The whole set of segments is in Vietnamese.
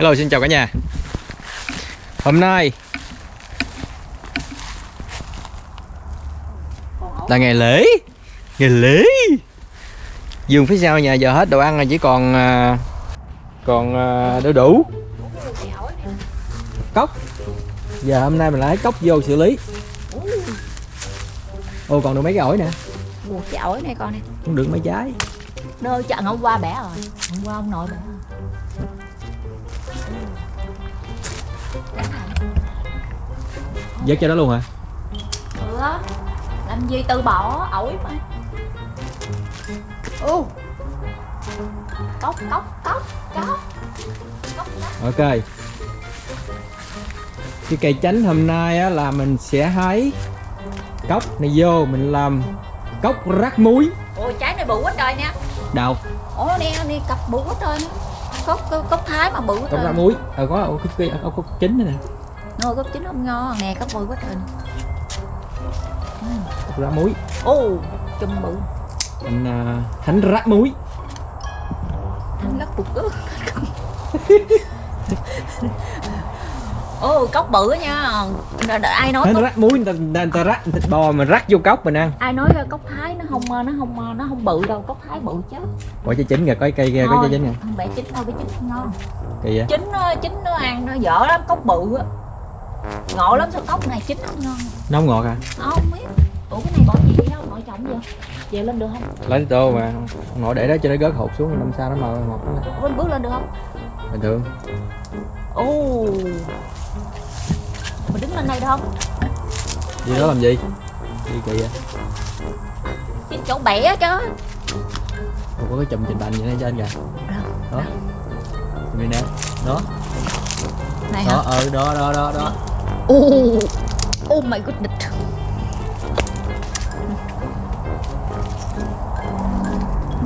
Hello xin chào cả nhà. Hôm nay là ngày lễ. Ngày lễ. Dường phía sau nhà giờ hết đồ ăn rồi chỉ còn à, Còn à, đu đủ. Cốc. Giờ hôm nay mình lấy cốc vô xử lý. Ồ còn được mấy cái ổi nè. Ủa, cái ổi này con này Cũng được mấy trái. Nơi chặn hôm qua bẻ rồi. Hôm qua ông nội bẻ rồi Dớt cho đó luôn hả? Ừ á Làm gì từ bỏ ổi mà. Ừ Cốc cốc cốc cốc. Cốc cốc. Ok. Cái cây chánh hôm nay á, là mình sẽ hái Cốc này vô mình làm Cốc rắc muối. Ôi trái này bự quá trời nè Đâu Ủa nè nè cặp bự quá trời. Nè Cốc cốc thái mà bự Cốc rắc muối. Ờ có có cái có cốc chính nữa nè Nồi cốc chín không ngon. Nè cốc bự quá nè. Cốc rắc muối. Ồ chùm bự. Anh à, Thánh rắc muối. Thằng lắc cục cước Ồ cốc bự nha. Đ- đ- Ai nói cốc rắc muối người ta, người ta, rắc thịt bò mà rắc vô cốc mình ăn. Ai nói cốc thái nó không nó không nó không bự đâu cốc thái bự chứ. Quả trái chín kìa có cây kia có trái chín kìa. không bẻ chín đâu bẻ chín không ngon. Kỳ vậy chín nó chín nó ăn nó dở lắm cốc bự á ngộ lắm sao cốc này chín không ngon Nó không ngọt à? Không biết. Ủa cái này bỏ gì vậy nội trọng vậy về lên được không? Lấy tô mà. Ngọt để đó cho nó rớt hột xuống năm sau nó màu ngọt nó. Lên. bước lên được không? Bình thường. Ồ. Mình đứng lên đây được không? Đi đó làm gì? Đi kỳ vậy? Trên chỗ bẻ chứ. Ủa, có cái chùm trình bành gì ở trên kìa. Đó. Đây nè. Đó. Này hả? Đó ờ đó đó đó đó oh. Oh my goodness.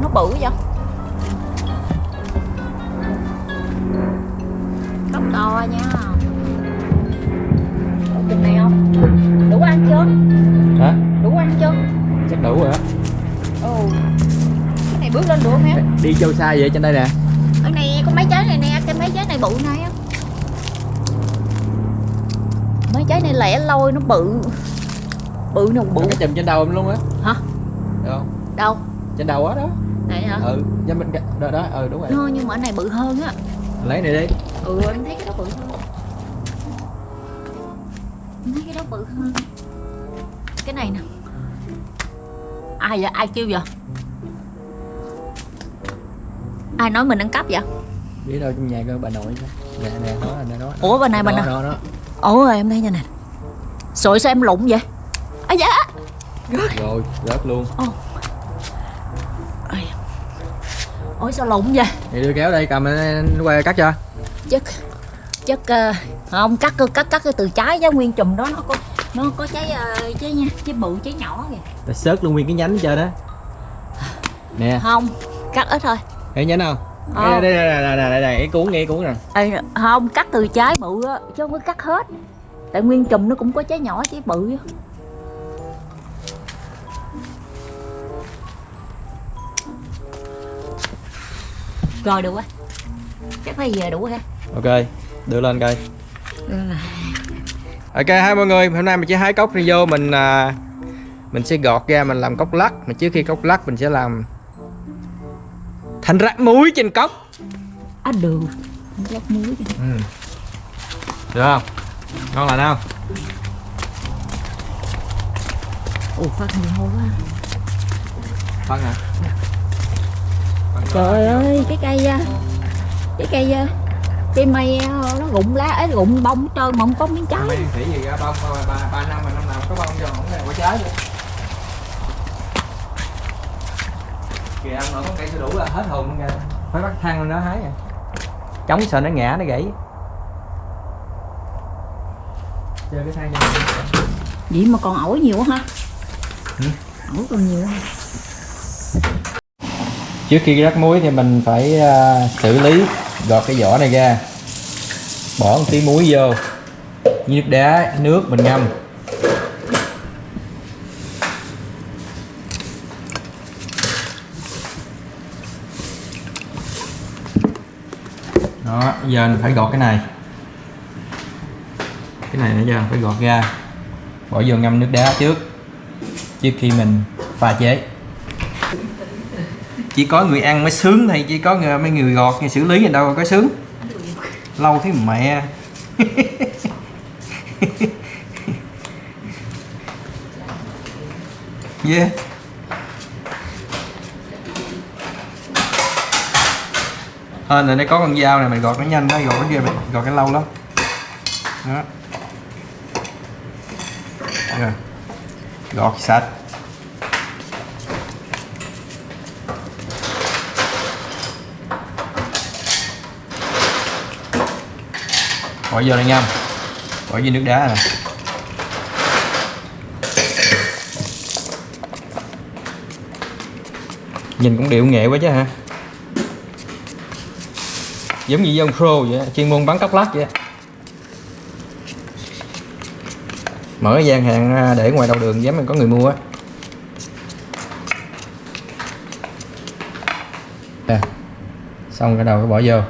Nó bự vậy? Cốc to nha. Ủa, chừng này không? Đủ ăn chưa? Hả? Đủ ăn chưa? Chắc đủ rồi. Á ồ. Cái này bước lên được không em? Đi châu xa vậy trên đây nè mấy trái này lẻ loi nó bự. Bự nào bự? Cái chùm trên đầu em luôn á. Hả? Được không? Đâu? Trên đầu á đó. Này hả? Ừ Trên bên Đó đó ừ đúng rồi. No, nhưng mà cái này bự hơn á. Lấy này đi. Ừ em thấy cái đó bự hơn. Em thấy cái đó bự hơn. Cái này nè. Ai vậy? Ai kêu vậy? Ai nói mình ăn cắp vậy? Biết đâu trong nhà có bà nội Nè. Nè đó nè đó ủa bên này đó, này đó, đó. Ủa em thấy nha nè. Sội sao em lụng vậy? À dạ Rồi rớt luôn. Ôi. ôi sao lụng vậy? Thì đưa kéo đây cầm nó qua cắt cho. Chất chất ờ, không cắt cắt cắt cái từ trái chứ nguyên chùm đó nó có nó có trái ờ, trái nha trái bự trái nhỏ kìa. Ta sớt luôn nguyên cái nhánh trên đó. Nè. Không cắt ít thôi. Thấy nhánh không đây đây đây đây đây đây cái cuốn nghe cuốn nè. À, không cắt từ trái bự á chứ không có cắt hết. Tại nguyên chùm nó cũng có trái nhỏ trái bự á. Rồi được quá chắc phải về đủ ha. Ok đưa lên coi. Ok hai mọi người hôm nay mình chỉ hái cốc đi vô mình à, mình sẽ gọt ra mình làm cốc lắc. Mà trước khi cốc lắc mình sẽ làm thành rắc muối trên cốc. À được lát muối ừ. được không? Ngon lành không? Ủa phát nhiều hôi quá. Phân hả? Phân trời ơi cái cây cái cây cây mây nó rụng lá ấy rụng bông trơn mà không có miếng trái. Thằng khỉ gì ra bông ba, ba, năm mà năm nào có bông cho không có trái luôn kìa ông nội có cây sữa đủ là hết hồn luôn kìa. Phải bắt thang lên đó hái à chống sợ nó ngã nó gãy. Chơi cái thang cho nó vậy mà còn ổi nhiều quá ha. Ừ. ổi còn nhiều ha. Trước khi rắc muối thì mình phải à, xử lý gọt cái vỏ này ra. Bỏ một tí muối vô. Với nước đá nước mình ngâm giờ mình phải gọt cái này. Cái này nãy giờ phải gọt ra. Bỏ vô ngâm nước đá trước. Trước khi mình pha chế. Chỉ có người ăn mới sướng hay chỉ có người, mấy người gọt người xử lý người đâu có sướng. Lâu thế mẹ. Yeah. Hên là đây có con dao này, mày gọt nó nhanh đó gọt nó kia mày, gọt cái lâu lắm. Đó. Rồi. Gọt sạch. Bỏ vô này ngâm bỏ vô nước đá nè. Nhìn cũng điệu nghệ quá chứ hả? Giống như ông pro vậy, chuyên môn bán cốc lắc vậy. Mở gian hàng ra để ngoài đầu đường dám mình có người mua á. Xong cái đầu cái bỏ vô.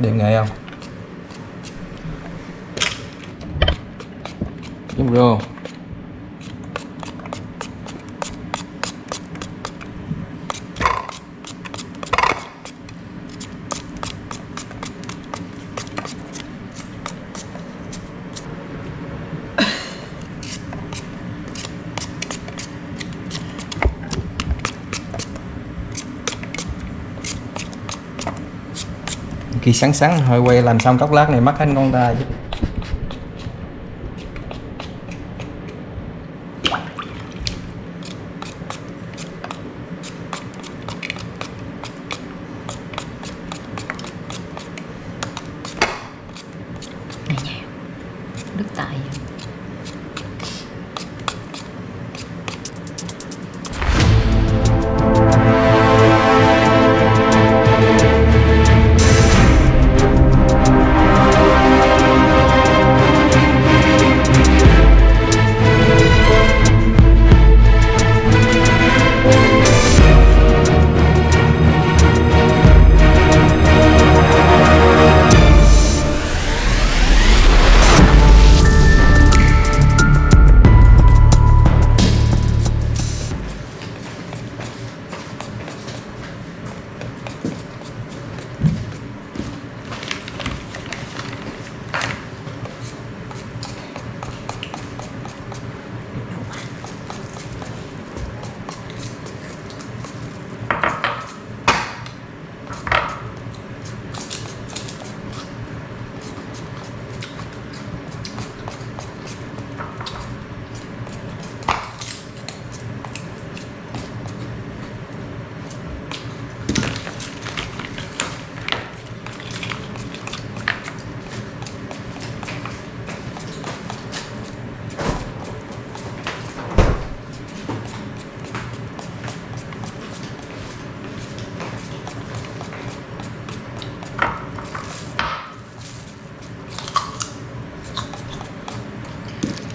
Điện nghệ không? Đúng Rô khi sáng sáng, hơi quay làm xong cốc lát này mất hết con ta chứ.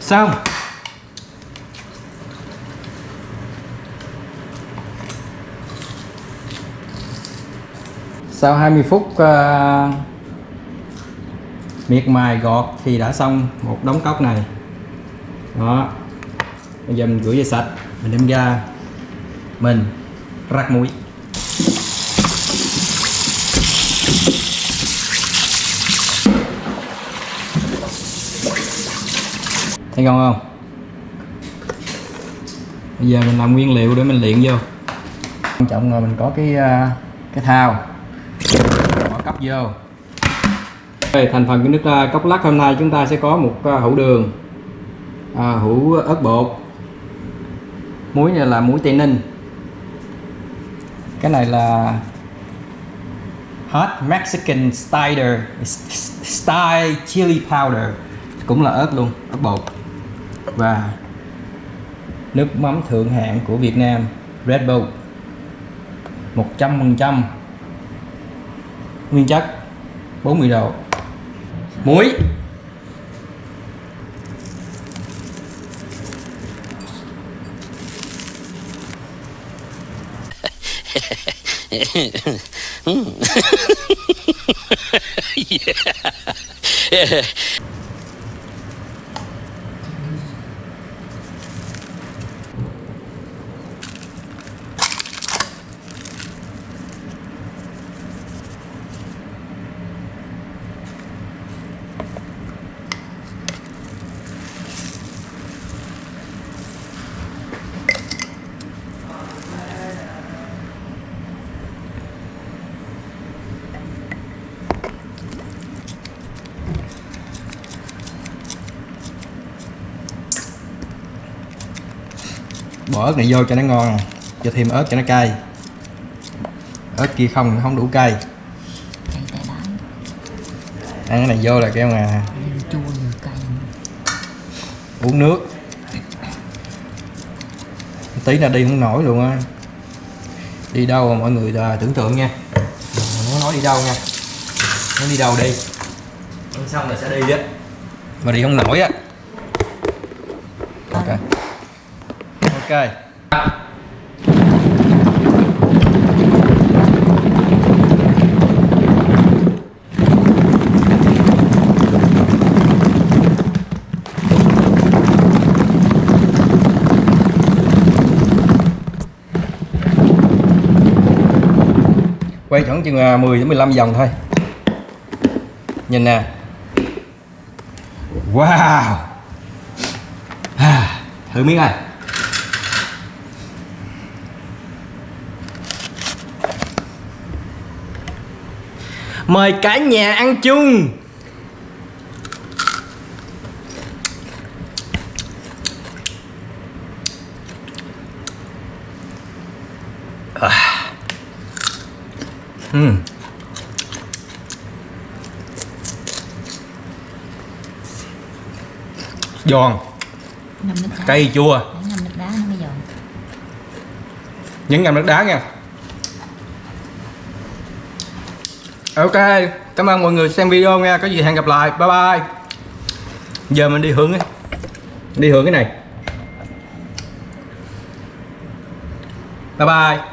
Xong. Sau 20 phút uh, miệt mài gọt thì đã xong một đống cốc này. Đó. Bây giờ mình rửa dây sạch mình đem ra. Mình rắc muối. Thấy ngon không? Bây giờ mình làm nguyên liệu để mình luyện vô. Quan trọng là mình có cái à, cái thao. Bỏ cốc vô. Đây, thành phần của nước à, cốc lắc hôm nay chúng ta sẽ có một à, hũ đường à, hũ ớt bột. Muối này là muối tây ninh. Cái này là hot Mexican style style chili powder. Cũng là ớt luôn ớt bột và nước mắm thượng hạng của Việt Nam, Red Bull 100% nguyên chất 40 độ muối yeah. yeah. Bỏ ớt này vô cho nó ngon cho thêm ớt cho nó cay. Ớt kia không không đủ cay. Ăn cái này vô là kêu mà vừa chua vừa cay uống nước. Tí là đi không nổi luôn á. Đi đâu mà mọi người à, tưởng tượng nha. Nó nói đi đâu nha. Nó đi đâu đi. Ăn xong là sẽ đi á. Mà đi không nổi á ok ok quay khoảng chừng à, 10 đến 15 vòng thôi. Nhìn nè. Wow. À, thử miếng này. Mời cả nhà ăn chung. Giòn. Ngâm nước đá. Cay chua Để ngâm giòn. Nước đá nha ok cảm ơn mọi người xem video nha. Có gì hẹn gặp lại. Bye bye. Giờ mình đi hướng, ấy. đi hướng cái này. Bye bye.